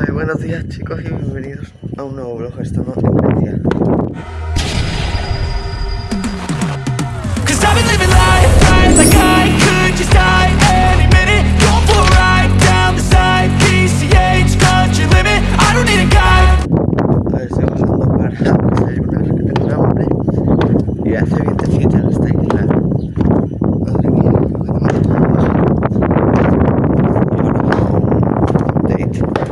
Ay, buenos días chicos y bienvenidos a un nuevo vlog. Estamos en Grecia. Cause I've been living life right like I could just die any minute. Going for a ride down the side, PCH, country limit. I don't need a guide. A ver, estoy bajando para desayunar, que tengo hambre. Y hace vientecito en esta isla. Madre mía, lo que tengo Y ahora vamos a un date.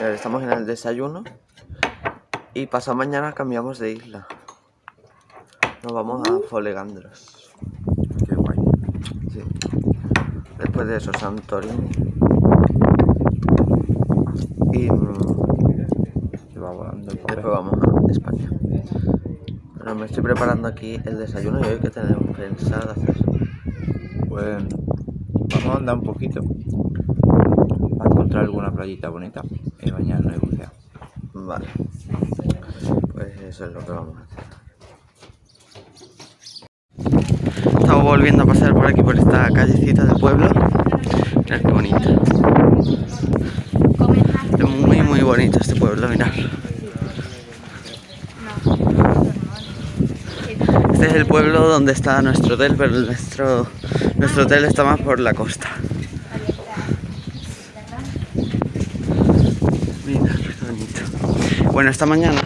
A ver, estamos en el desayuno. Y pasado mañana cambiamos de isla. Nos vamos a Folegandros. Qué guay. Sí. Después de eso, Santorini. Y, mm, Se va volando el después vamos a España. Bueno, me estoy preparando aquí el desayuno y hoy que tenemos pensado hacer. Pues vamos a andar un poquito encontrar alguna playita bonita y bañarnos y bucear. Vale. Pues eso es lo que vamos a hacer. Estamos volviendo a pasar por aquí por esta callecita del pueblo. Mirad qué bonita. Muy muy bonito este pueblo, mirad. Este es el pueblo donde está nuestro hotel, pero nuestro, nuestro hotel está más por la costa. Mira, qué bonito. Bueno, esta mañana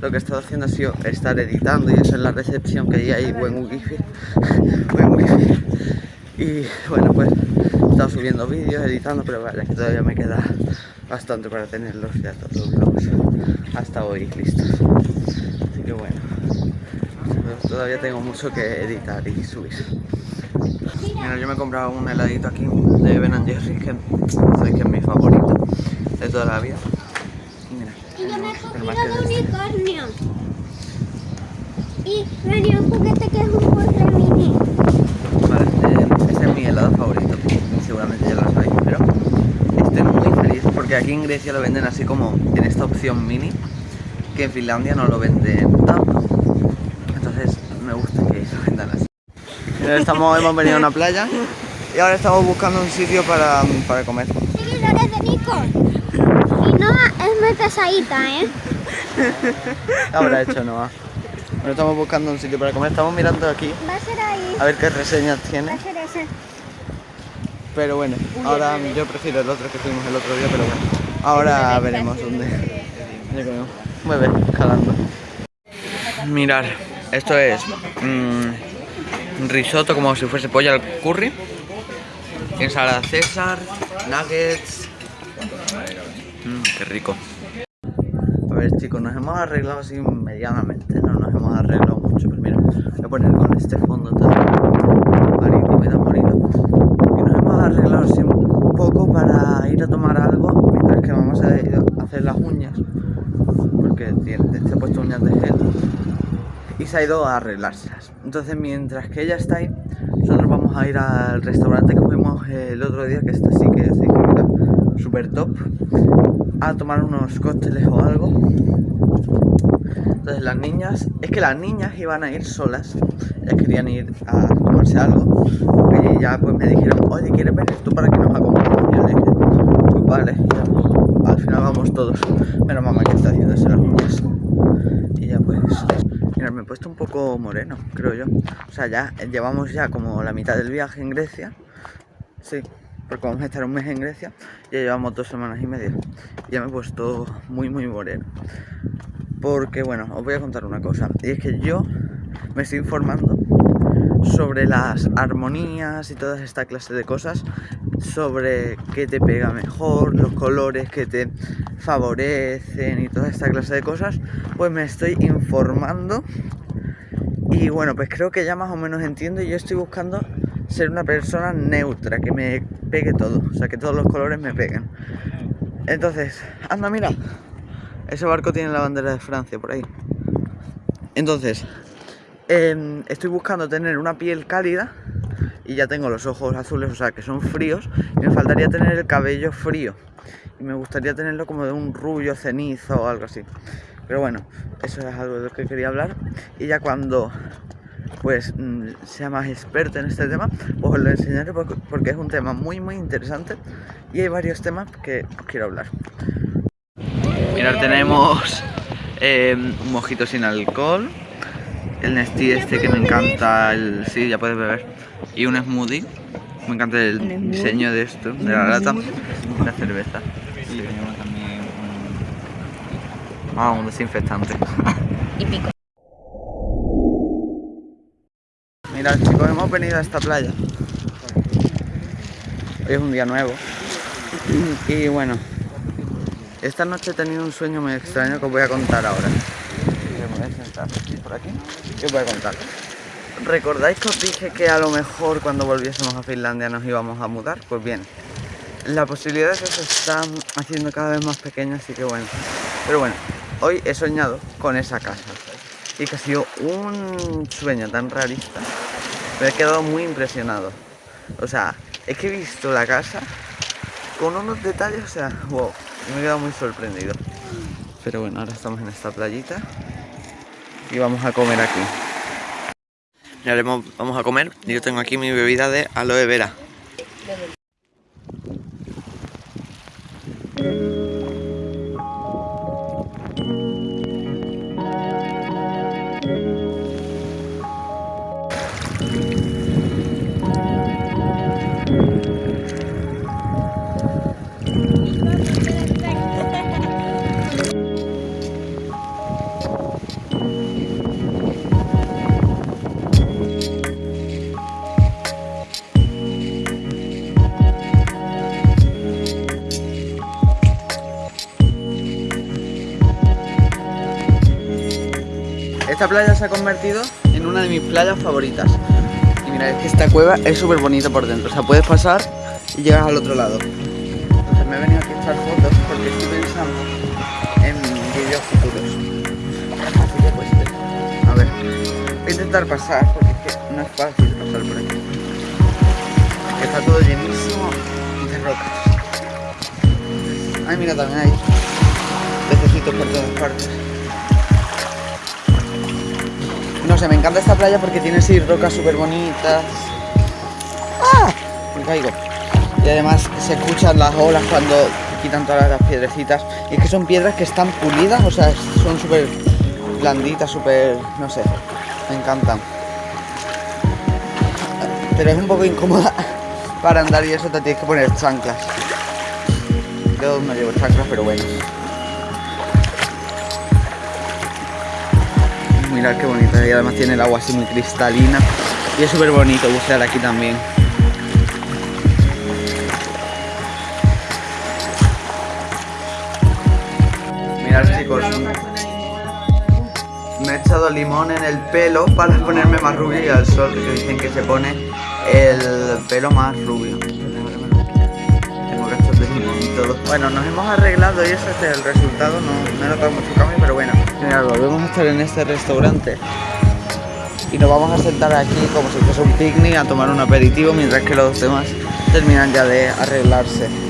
lo que he estado haciendo ha sido estar editando y eso en la recepción que ahí hay buen wifi. buen wifi. Y bueno, pues he estado subiendo vídeos, editando, pero vale, que todavía me queda bastante para tenerlos ya todos los hasta hoy listos. Así que bueno, todavía tengo mucho que editar y subir. Mira, yo me he comprado un heladito aquí de Ben Jerry, que sabéis que es mi favorito de toda la vida. Yo me he cogido de este. unicornio. Y me dio un juguete que es un postre mini. Vale, eh, este es mi helado favorito, seguramente ya lo sabéis, pero estoy muy feliz porque aquí en Grecia lo venden así como en esta opción mini, que en Finlandia no lo venden tanto. Entonces me gusta que lo vendan así. Estamos, hemos venido a una playa y ahora estamos buscando un sitio para, para comer. Seguidores de Nico. Muy pesadita, ¿eh? ¿Qué habrá hecho Noah? Bueno, estamos buscando un sitio para comer, estamos mirando aquí Va a ser ahí. a ver qué reseñas Va tiene. a ser ese. Pero bueno, ahora yo prefiero el otro que fuimos el otro día, pero bueno. Ahora veremos dónde. comemos. Mueve, jalando. Mirar, esto es mm, risotto como si fuese pollo al curry. Ensalada César, nuggets. Mmm, qué rico. Chicos, nos hemos arreglado así medianamente, no nos hemos arreglado mucho, pero mira, voy a poner con este fondo tan marítimo y tan bonito. Y nos hemos arreglado así un poco para ir a tomar algo mientras que vamos a hacer las uñas, porque tiene, se ha puesto uñas de gel y se ha ido a arreglárselas. Entonces mientras que ella está ahí, nosotros vamos a ir al restaurante que fuimos el otro día, que está así que es súper top, a tomar unos cócteles o algo. Entonces las niñas, es que las niñas iban a ir solas, ellas querían ir a tomarse algo, y ya pues me dijeron, oye, ¿quieres venir tú para que nos acompañes? Y yo le dije, pues vale, al final vamos todos, menos mamá que está haciéndose las uñas. Y ya pues, mira, me he puesto un poco moreno, creo yo. O sea, ya llevamos ya como la mitad del viaje en Grecia, sí, porque vamos a estar un mes en Grecia, ya llevamos dos semanas y media. Ya me he puesto muy, muy moreno. Porque, bueno, os voy a contar una cosa. Y es que yo me estoy informando sobre las armonías y toda esta clase de cosas. Sobre qué te pega mejor, los colores que te favorecen y toda esta clase de cosas. Pues me estoy informando. Y bueno, pues creo que ya más o menos entiendo. Y yo estoy buscando ser una persona neutra, que me pegue todo. O sea, que todos los colores me peguen. Entonces, anda, mira. Ese barco tiene la bandera de Francia por ahí. Entonces, em, estoy buscando tener una piel cálida y ya tengo los ojos azules, o sea que son fríos. Y me faltaría tener el cabello frío. Y me gustaría tenerlo como de un rubio cenizo o algo así. Pero bueno, eso es algo de lo que quería hablar. Y ya cuando pues mm, sea más experto en este tema, pues os lo enseñaré por- porque es un tema muy muy interesante y hay varios temas que os quiero hablar. Mirad, tenemos eh, un mojito sin alcohol, el Nestí este que me encanta, el sí, ya puedes beber, y un smoothie. Me encanta el diseño de esto, de la lata, la cerveza. Y tenemos también un... Ah, un desinfectante. Y pico. Chicos, hemos venido a esta playa. Hoy es un día nuevo. Y bueno, esta noche he tenido un sueño muy extraño que os voy a contar ahora. Me voy por aquí. ¿Qué os voy a contar? ¿Recordáis que os dije que a lo mejor cuando volviésemos a Finlandia nos íbamos a mudar? Pues bien, la posibilidad es que se está haciendo cada vez más pequeña, así que bueno. Pero bueno, hoy he soñado con esa casa. Y que ha sido un sueño tan realista. Me he quedado muy impresionado. O sea, es que he visto la casa con unos detalles, o sea, wow, me he quedado muy sorprendido. Pero bueno, ahora estamos en esta playita y vamos a comer aquí. Ya vamos a comer yo tengo aquí mi bebida de aloe vera. Esta playa se ha convertido una de mis playas favoritas. Y mira, es que esta cueva es súper bonita por dentro. O sea, puedes pasar y llegas al otro lado. Entonces me he venido aquí a echar fotos porque estoy pensando en vídeos futuros. Pues, a ver, voy a intentar pasar porque es que no es fácil pasar por aquí. Está todo llenísimo de rocas. Ay, mira, también hay pececitos por todas partes. No sé, me encanta esta playa porque tiene así rocas súper bonitas. ¡Ah! Me caigo. Y además se escuchan las olas cuando quitan todas las piedrecitas. Y es que son piedras que están pulidas, o sea, son súper blanditas, súper... no sé. Me encantan. Pero es un poco incómoda para andar y eso te tienes que poner chanclas. Yo no llevo chanclas, pero bueno. Mirad qué bonita y además tiene el agua así muy cristalina y es súper bonito bucear aquí también. Mirad chicos, me he echado limón en el pelo para ponerme más rubio y al sol que dicen que se pone el pelo más rubio. Bueno, nos hemos arreglado y ese es el resultado. No, no he notado mucho volvemos a estar en este restaurante. Y nos vamos a sentar aquí como si fuese un picnic a tomar un aperitivo mientras que los demás terminan ya de arreglarse.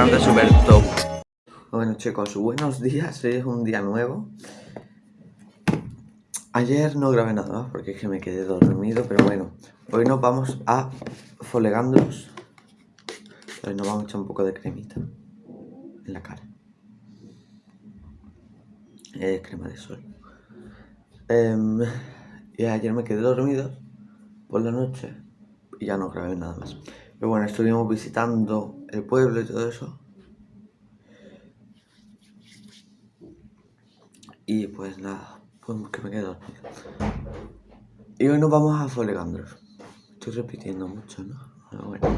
Restaurante súper top. Bueno chicos, buenos días, hoy es un día nuevo. Ayer no grabé nada más porque es que me quedé dormido, pero bueno, hoy nos vamos a Folegandros. Hoy nos vamos a echar un poco de cremita en la cara. Eh, crema de sol. Em, y ayer me quedé dormido por la noche y ya no grabé nada más. Pero bueno, estuvimos visitando el pueblo y todo eso. Y pues nada, pues que me dormido. Y hoy nos vamos a Folegandros. Estoy repitiendo mucho, ¿no? Pero bueno.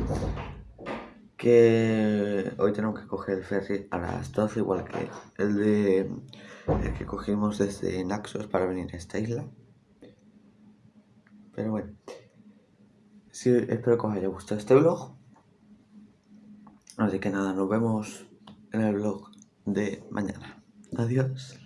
Que hoy tenemos que coger el ferry a las 12, igual que el de el que cogimos desde Naxos para venir a esta isla. Pero bueno. Sí, espero que os haya gustado este vlog. Así que nada, nos vemos en el vlog de mañana. Adiós.